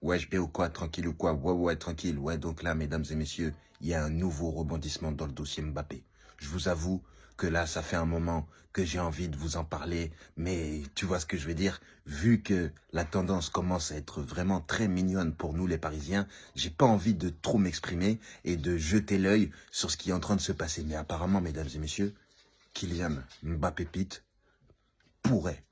Ouais, je vais ou quoi, tranquille ou quoi, ouais, ouais, tranquille. Ouais, donc là, mesdames et messieurs, il y a un nouveau rebondissement dans le dossier Mbappé. Je vous avoue que là, ça fait un moment que j'ai envie de vous en parler, mais tu vois ce que je veux dire? Vu que la tendance commence à être vraiment très mignonne pour nous les Parisiens, j'ai pas envie de trop m'exprimer et de jeter l'œil sur ce qui est en train de se passer. Mais apparemment, mesdames et messieurs, Kylian Mbappé Pete pourrait,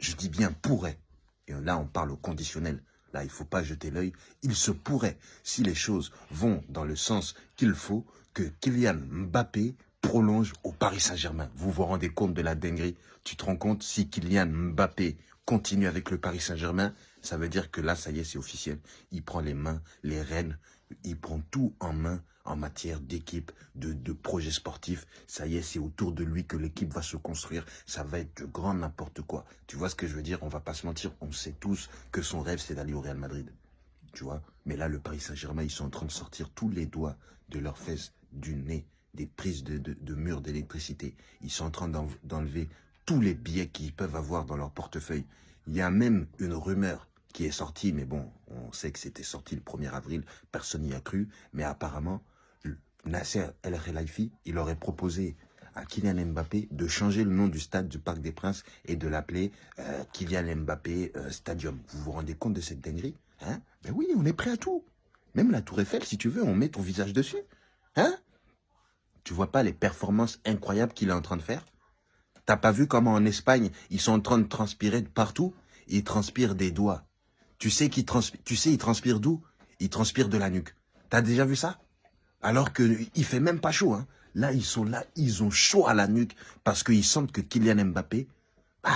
je dis bien pourrait, et là on parle au conditionnel, Là, il ne faut pas jeter l'œil. Il se pourrait, si les choses vont dans le sens qu'il faut, que Kylian Mbappé prolonge au Paris Saint-Germain. Vous vous rendez compte de la dinguerie? Tu te rends compte si Kylian Mbappé continue avec le Paris Saint-Germain, ça veut dire que là, ça y est, c'est officiel. Il prend les mains, les rênes, il prend tout en main en matière d'équipe, de, de projet sportif. Ça y est, c'est autour de lui que l'équipe va se construire. Ça va être de grand n'importe quoi. Tu vois ce que je veux dire? On va pas se mentir. On sait tous que son rêve, c'est d'aller au Real Madrid. Tu vois? Mais là, le Paris Saint-Germain, ils sont en train de sortir tous les doigts de leurs fesses, du nez, des prises de, de, de murs d'électricité. Ils sont en train d'enlever tous les billets qu'ils peuvent avoir dans leur portefeuille. Il y a même une rumeur qui est sortie, mais bon, on sait que c'était sorti le 1er avril, personne n'y a cru, mais apparemment, Nasser El Khelaifi, il aurait proposé à Kylian Mbappé de changer le nom du stade du Parc des Princes et de l'appeler euh, Kylian Mbappé euh, Stadium. Vous vous rendez compte de cette dinguerie hein? Ben oui, on est prêt à tout. Même la Tour Eiffel, si tu veux, on met ton visage dessus. Hein? Tu vois pas les performances incroyables qu'il est en train de faire? T'as pas vu comment en Espagne, ils sont en train de transpirer partout? Ils transpirent des doigts. Tu sais qu'ils transpirent, tu sais, ils transpirent d'où? Ils transpirent de la nuque. T'as déjà vu ça? Alors qu'il fait même pas chaud. Hein. Là, ils sont là, ils ont chaud à la nuque parce qu'ils sentent que Kylian Mbappé, bah,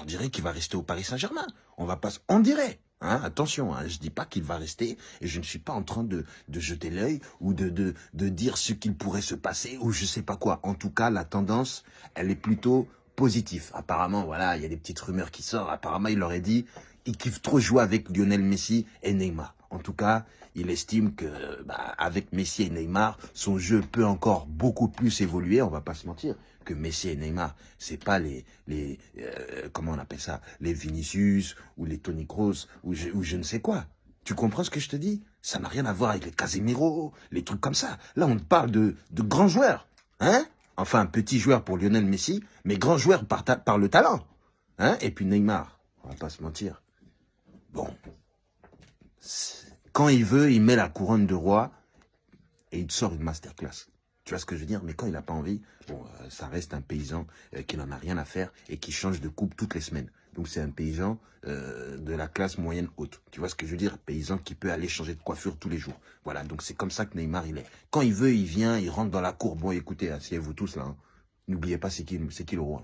on dirait qu'il va rester au Paris Saint-Germain. On va pas, on dirait. Hein, attention, hein, je dis pas qu'il va rester et je ne suis pas en train de, jeter l'œil ou de, dire ce qu'il pourrait se passer ou je sais pas quoi. En tout cas, la tendance, elle est plutôt positive. Apparemment, voilà, il y a des petites rumeurs qui sortent. Apparemment, il aurait dit, il kiffe trop jouer avec Lionel Messi et Neymar. En tout cas, il estime que bah, avec Messi et Neymar, son jeu peut encore beaucoup plus évoluer. On va pas se mentir que Messi et Neymar, c'est pas les les euh, comment on appelle ça, les Vinicius ou les Tony Kroos ou je, ne sais quoi. Tu comprends ce que je te dis? Ça n'a rien à voir avec les Casemiro, les trucs comme ça. Là, on parle de de grands joueurs, hein? Enfin, petit joueur pour Lionel Messi, mais grand joueur par, par le talent, hein? Et puis Neymar, on va pas se mentir. Bon, quand il veut, il met la couronne de roi et il sort une masterclass. Tu vois ce que je veux dire? Mais quand il n'a pas envie, bon, euh, ça reste un paysan euh, qui n'en a rien à faire et qui change de coupe toutes les semaines. Donc c'est un paysan euh, de la classe moyenne haute. Tu vois ce que je veux dire? Paysan qui peut aller changer de coiffure tous les jours. Voilà, donc c'est comme ça que Neymar il est. Quand il veut, il vient, il rentre dans la cour. Bon, écoutez, asseyez-vous tous là. Hein. N'oubliez pas c'est qui, qui le roi.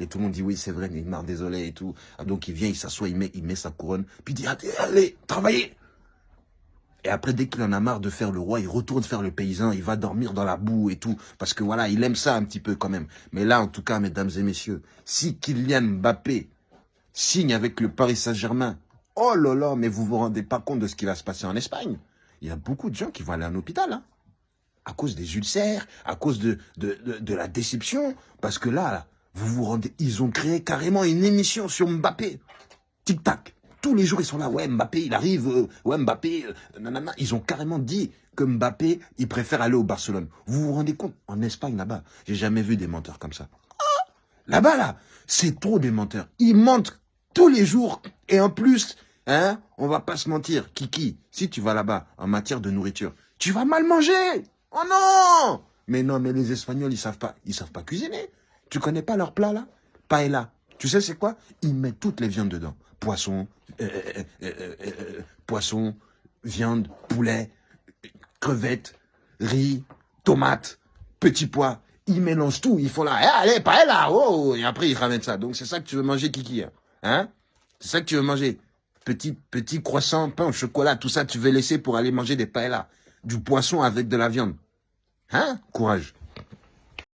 Et tout le monde dit oui, c'est vrai, Neymar, désolé et tout. Ah, donc il vient, il s'assoit, il met, il met sa couronne, puis il dit allez, travaillez et après, dès qu'il en a marre de faire le roi, il retourne faire le paysan, il va dormir dans la boue et tout. Parce que voilà, il aime ça un petit peu quand même. Mais là, en tout cas, mesdames et messieurs, si Kylian Mbappé signe avec le Paris Saint-Germain, oh là là, mais vous vous rendez pas compte de ce qui va se passer en Espagne. Il y a beaucoup de gens qui vont aller en hôpital, hein, à cause des ulcères, à cause de, de, de, la déception. Parce que là, vous vous rendez, ils ont créé carrément une émission sur Mbappé. Tic-tac. Tous les jours, ils sont là. Ouais, Mbappé, il arrive. Euh, ouais, Mbappé, euh, nanana. Ils ont carrément dit que Mbappé, il préfère aller au Barcelone. Vous vous rendez compte En Espagne, là-bas, j'ai jamais vu des menteurs comme ça. Ah là-bas, là, c'est trop des menteurs. Ils mentent tous les jours. Et en plus, hein, on va pas se mentir. Kiki, si tu vas là-bas, en matière de nourriture, tu vas mal manger. Oh non Mais non, mais les Espagnols, ils savent pas, ils savent pas cuisiner. Tu connais pas leur plat, là? Paella. Tu sais c'est quoi? Ils mettent toutes les viandes dedans. Poisson, euh, euh, euh, poisson, viande, poulet, crevettes, riz, tomates, petits pois. Ils mélangent tout. Ils font là, eh, allez, pas là, oh, et après ils ramènent ça. Donc c'est ça que tu veux manger, Kiki, hein, hein? C'est ça que tu veux manger. Petit, petit croissant, pain au chocolat, tout ça, tu veux laisser pour aller manger des paellas. Du poisson avec de la viande. Hein? Courage.